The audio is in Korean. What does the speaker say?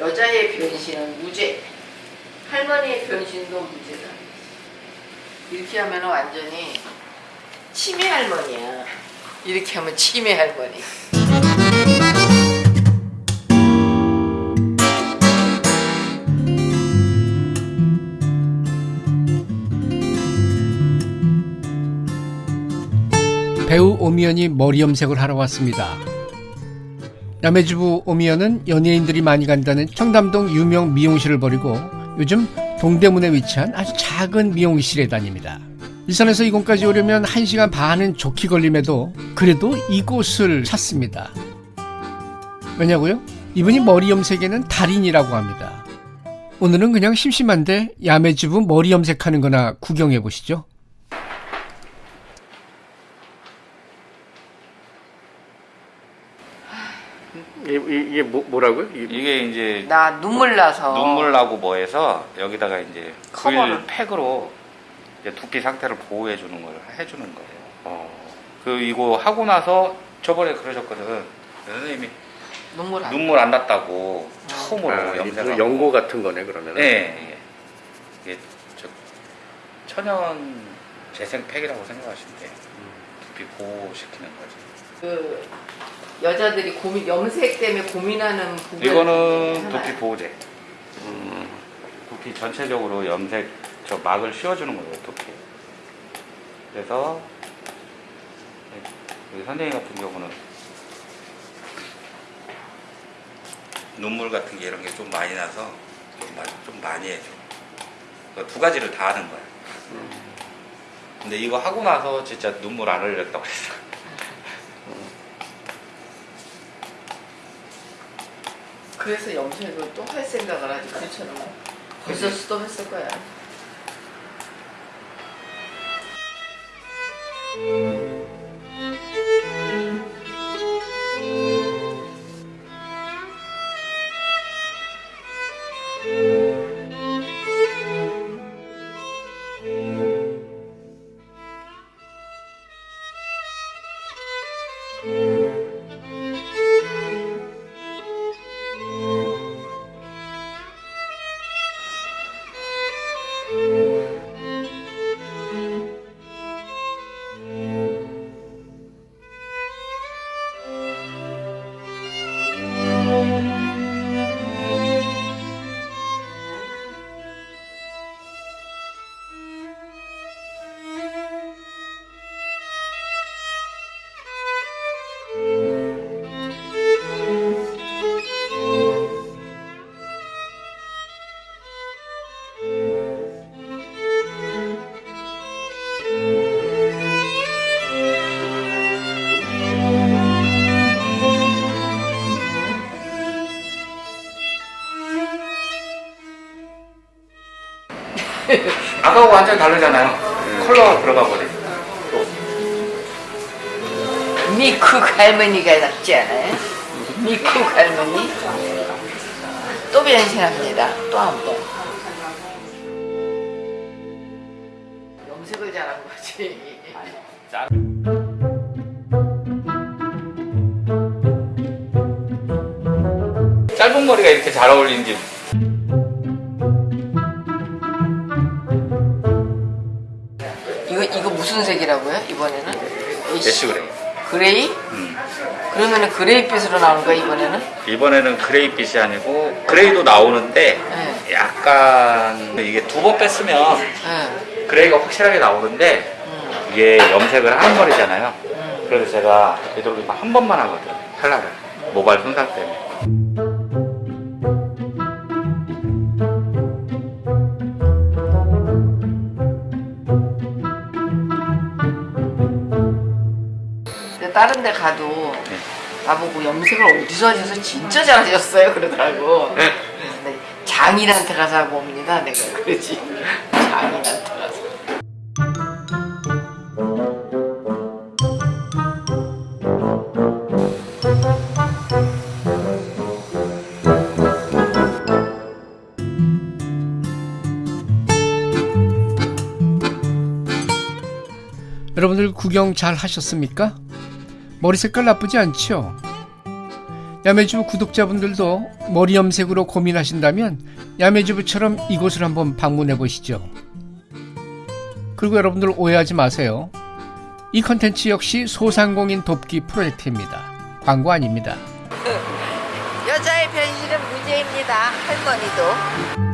여자의 변신은 무죄. 할머니의 변신도 무죄다. 이렇게 하면 완전히 치매 할머니야. 이렇게 하면 치매 할머니. 배우 오미연이 머리 염색을 하러 왔습니다. 야매주부 오미연은 연예인들이 많이 간다는 청담동 유명 미용실을 버리고 요즘 동대문에 위치한 아주 작은 미용실에 다닙니다. 일산에서 이곳까지 오려면 1시간 반은 좋게 걸림에도 그래도 이곳을 찾습니다. 왜냐고요? 이분이 머리 염색에는 달인이라고 합니다. 오늘은 그냥 심심한데 야매주부 머리 염색하는 거나 구경해 보시죠. 이게, 이게 뭐, 뭐라고요? 이게 이게 이제 나 눈물 나서 눈물 나고 뭐해서 여기다가 이제 커버를. 글 팩으로 이제 두피 상태를 보호해 주는 걸 해주는 거예요. 어, 그 이거 하고 나서 저번에 그러셨거든. 선생님이 눈물 안 눈물 안 났다고 처음으로 아. 그 연고 같은 거네 그러면. 네, 예. 이게 저 천연 재생팩이라고 생각하시면 돼요. 두피 보호시키는 거지. 그 여자들이 고민 염색 때문에 고민하는 부분 이거는 두피 보호제. 음, 두피 전체적으로 염색 저 막을 씌워주는 거예요, 두피. 그래서 우리 선생님 같은 경우는 눈물 같은 게 이런 게 좀 많이 나서 좀, 마- 좀 많이 해줘. 그두 가지를 다 하는 거야. 근데 이거 하고 나서 진짜 눈물 안 흘렸다고 했어. 그래서 염색을 또 할 생각을 하지 그처럼 벌써 스톱했을 거야. 아까하고 완전 다르잖아요. 컬러가 들어가 버려. 미쿡 할머니가 낫지 않아요? 미쿡 할머니 또 변신합니다. 또 한 번. 염색을 잘한 거지. 짧은 머리가 이렇게 잘 어울리는지 무슨 색이라고요? 이번에는? ash gray. Gray? 음. 그러면은 gray빛으로 나오는 거야 이번에는? 이번에는 gray빛이 아니고 gray도 나오는데 네. 약간 이게 두 번 뺐으면 응. gray가 확실하게 나오는데 응. 이게 염색을 하는 머리잖아요. 응. 그래서 제가 되도록이면 한 번만 하거든 컬러를 모발 손상 때문에. 다른 데 가도 네. 나보고 염색을 어디서 하셔서 진짜 잘하셨어요 그러더라고. 네. 그래서 내가 장인한테 가서 하고 옵니다. 내가 그러지. 장인한테 가서. 여러분들 구경 잘 하셨습니까? 머리 색깔 나쁘지 않죠? 야매주부 구독자분들도 머리 염색으로 고민하신다면 야매주부처럼 이곳을 한번 방문해 보시죠. 그리고 여러분들 오해하지 마세요. 이 컨텐츠 역시 소상공인 돕기 프로젝트입니다. 광고 아닙니다. 여자의 변신은 무죄입니다. 할머니도.